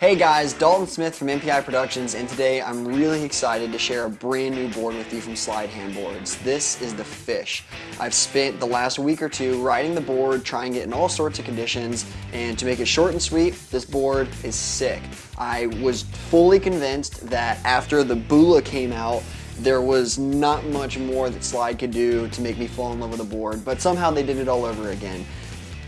Hey guys, Dalton Smith from MPI Productions, and today I'm really excited to share a brand new board with you from Slide Handboards. This is the Fish. I've spent the last week or two riding the board, trying it in all sorts of conditions, and to make it short and sweet, this board is sick. I was fully convinced that after the Bula came out, there was not much more that Slide could do to make me fall in love with the board, but somehow they did it all over again.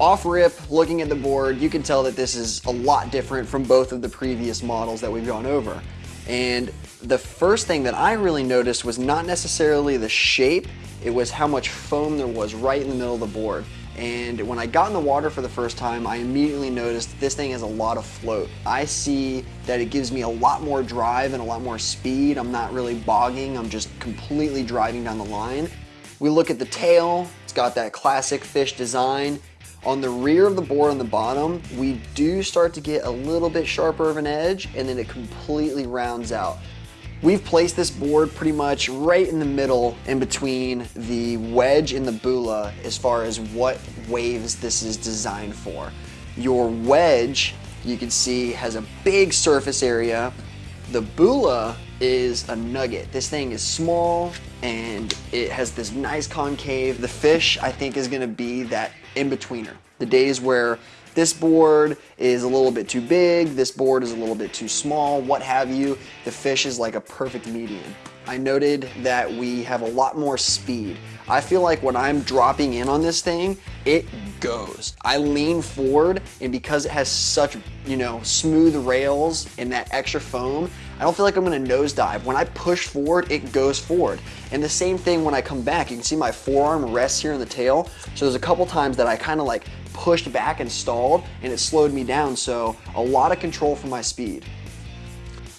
Off rip, looking at the board, you can tell that this is a lot different from both of the previous models that we've gone over. And the first thing that I really noticed was not necessarily the shape, it was how much foam there was right in the middle of the board. And when I got in the water for the first time, I immediately noticed this thing has a lot of float. I see that it gives me a lot more drive and a lot more speed. I'm not really bogging, I'm just completely driving down the line. We look at the tail, it's got that classic fish design. On the rear of the board on the bottom, we do start to get a little bit sharper of an edge and then it completely rounds out. We've placed this board pretty much right in the middle in between the wedge and the bula as far as what waves this is designed for. Your wedge, you can see, has a big surface area. The bula is a nugget. This thing is small and it has this nice concave. The fish, I think, is gonna be that in-betweener. The days where this board is a little bit too big, this board is a little bit too small, what have you. The fish is like a perfect medium. I noted that we have a lot more speed. I feel like when I'm dropping in on this thing, it goes. I lean forward and because it has such, you know, smooth rails and that extra foam, I don't feel like I'm gonna nosedive. When I push forward, it goes forward. And the same thing when I come back, you can see my forearm rests here in the tail. So there's a couple times that I kind of like pushed back and stalled and it slowed me down. So a lot of control for my speed.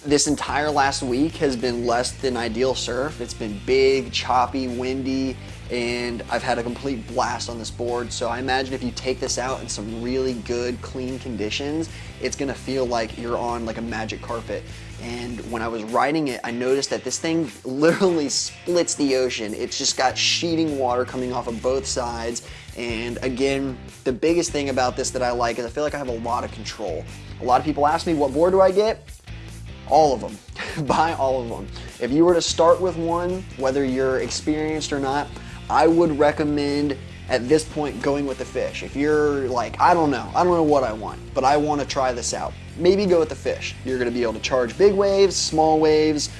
This entire last week has been less than ideal surf. It's been big, choppy, windy, and I've had a complete blast on this board. So I imagine if you take this out in some really good, clean conditions, it's gonna feel like you're on like a magic carpet. And when I was riding it, I noticed that this thing literally splits the ocean. It's just got sheeting water coming off of both sides. And again, the biggest thing about this that I like is I feel like I have a lot of control. A lot of people ask me, what board do I get? All of them. Buy all of them. If you were to start with one, whether you're experienced or not, I would recommend at this point going with the fish. If you're like, I don't know, I don't know what I want, but I want to try this out, maybe go with the fish. You're going to be able to charge big waves, small waves,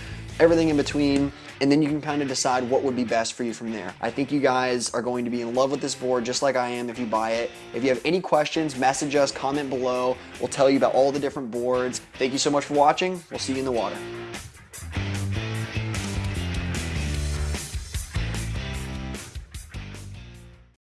everything in between and then you can kind of decide what would be best for you from there. I think you guys are going to be in love with this board just like I am if you buy it. If you have any questions, message us, comment below. We'll tell you about all the different boards. Thank you so much for watching. We'll see you in the water.